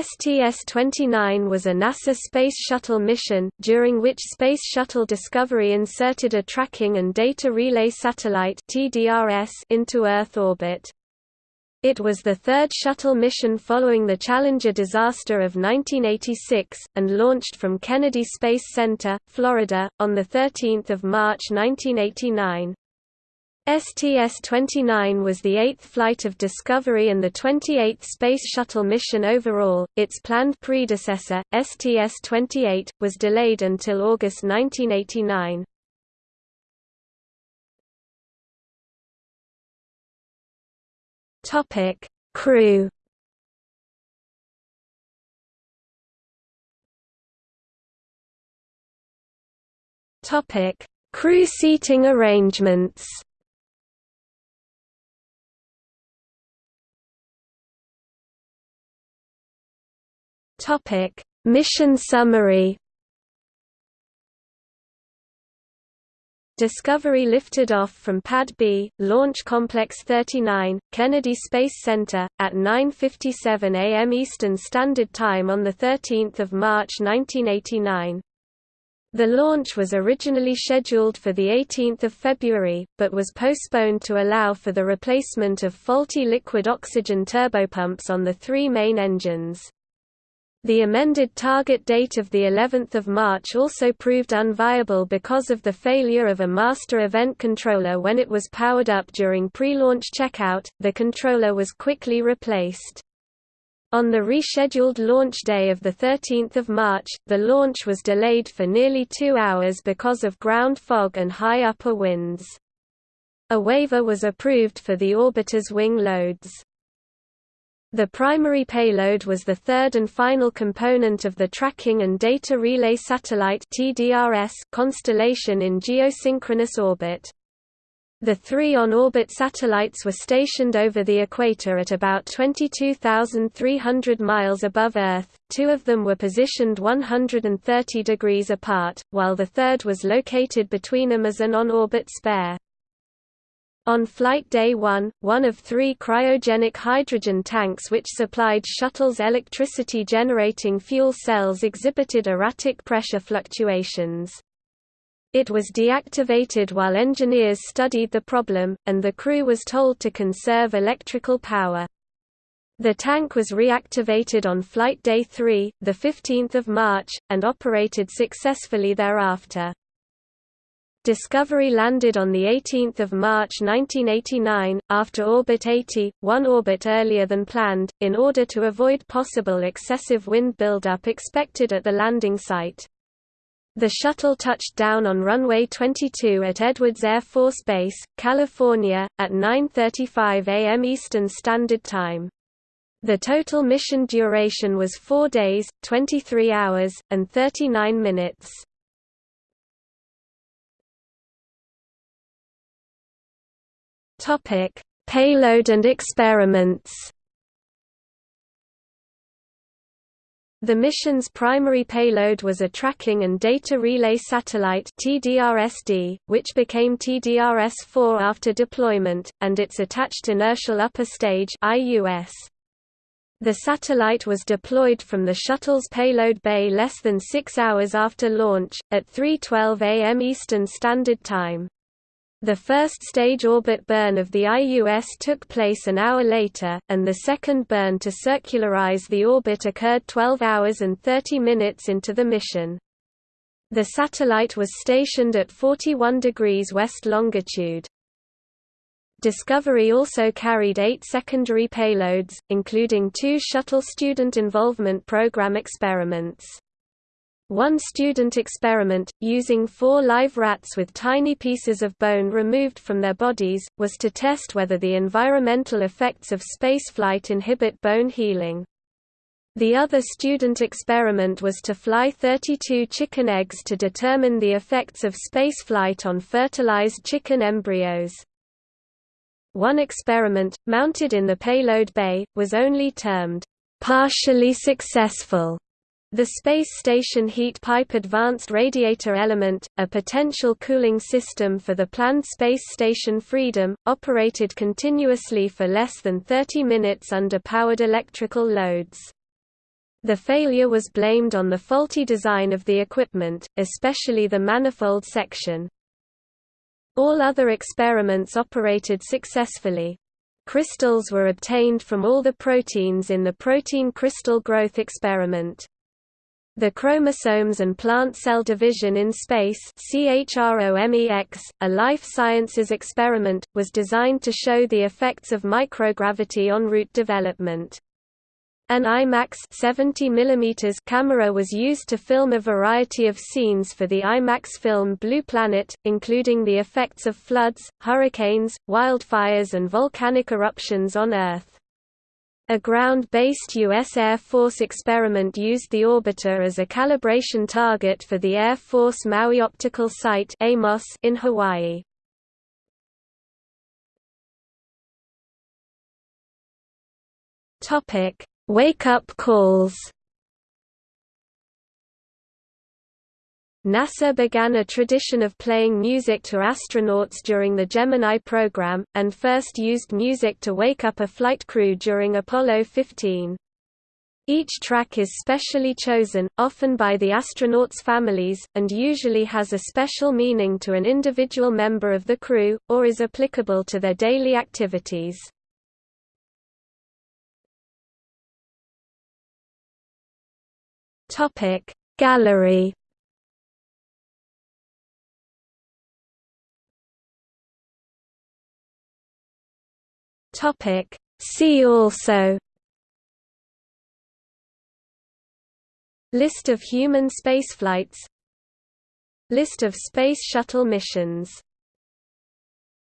STS-29 was a NASA Space Shuttle mission, during which Space Shuttle Discovery inserted a tracking and data relay satellite into Earth orbit. It was the third shuttle mission following the Challenger disaster of 1986, and launched from Kennedy Space Center, Florida, on 13 March 1989. STS-29 was the eighth flight of Discovery and the 28th Space Shuttle mission overall. Its planned predecessor, STS-28, was delayed until August 1989. Topic: Crew. Topic: Crew seating arrangements. Topic: Mission summary. Discovery lifted off from Pad B, Launch Complex 39, Kennedy Space Center, at 9.57 am Eastern Standard Time on 13 March 1989. The launch was originally scheduled for 18 February, but was postponed to allow for the replacement of faulty liquid oxygen turbopumps on the three main engines. The amended target date of the 11th of March also proved unviable because of the failure of a master event controller when it was powered up during pre-launch checkout. The controller was quickly replaced. On the rescheduled launch day of 13 March, the launch was delayed for nearly two hours because of ground fog and high upper winds. A waiver was approved for the orbiter's wing loads. The primary payload was the third and final component of the Tracking and Data Relay Satellite constellation in geosynchronous orbit. The three on-orbit satellites were stationed over the equator at about 22,300 miles above Earth, two of them were positioned 130 degrees apart, while the third was located between them as an on-orbit spare. On flight day 1, one of three cryogenic hydrogen tanks which supplied shuttle's electricity-generating fuel cells exhibited erratic pressure fluctuations. It was deactivated while engineers studied the problem, and the crew was told to conserve electrical power. The tank was reactivated on flight day 3, 15 March, and operated successfully thereafter. Discovery landed on 18 March 1989, after orbit 80, one orbit earlier than planned, in order to avoid possible excessive wind buildup expected at the landing site. The shuttle touched down on runway 22 at Edwards Air Force Base, California, at 9.35 am Eastern Standard Time. The total mission duration was 4 days, 23 hours, and 39 minutes. Topic: Payload and experiments. The mission's primary payload was a tracking and data relay satellite TDRSD, which became TDRS-4 after deployment, and its attached inertial upper stage IUS. The satellite was deployed from the shuttle's payload bay less than six hours after launch, at 3.12 am Eastern Standard Time. The first stage orbit burn of the IUS took place an hour later, and the second burn to circularize the orbit occurred 12 hours and 30 minutes into the mission. The satellite was stationed at 41 degrees west longitude. Discovery also carried eight secondary payloads, including two Shuttle Student Involvement Program experiments. One student experiment, using four live rats with tiny pieces of bone removed from their bodies, was to test whether the environmental effects of spaceflight inhibit bone healing. The other student experiment was to fly 32 chicken eggs to determine the effects of spaceflight on fertilized chicken embryos. One experiment, mounted in the payload bay, was only termed partially successful the Space Station Heat Pipe Advanced Radiator Element, a potential cooling system for the planned Space Station Freedom, operated continuously for less than 30 minutes under powered electrical loads. The failure was blamed on the faulty design of the equipment, especially the manifold section. All other experiments operated successfully. Crystals were obtained from all the proteins in the protein crystal growth experiment. The chromosomes and plant cell division in space a life sciences experiment, was designed to show the effects of microgravity on root development. An IMAX 70 mm camera was used to film a variety of scenes for the IMAX film Blue Planet, including the effects of floods, hurricanes, wildfires and volcanic eruptions on Earth. A ground-based U.S. Air Force experiment used the orbiter as a calibration target for the Air Force Maui Optical Site in Hawaii. Wake-up calls NASA began a tradition of playing music to astronauts during the Gemini program, and first used music to wake up a flight crew during Apollo 15. Each track is specially chosen, often by the astronauts' families, and usually has a special meaning to an individual member of the crew, or is applicable to their daily activities. Gallery Topic. See also List of human spaceflights List of Space Shuttle missions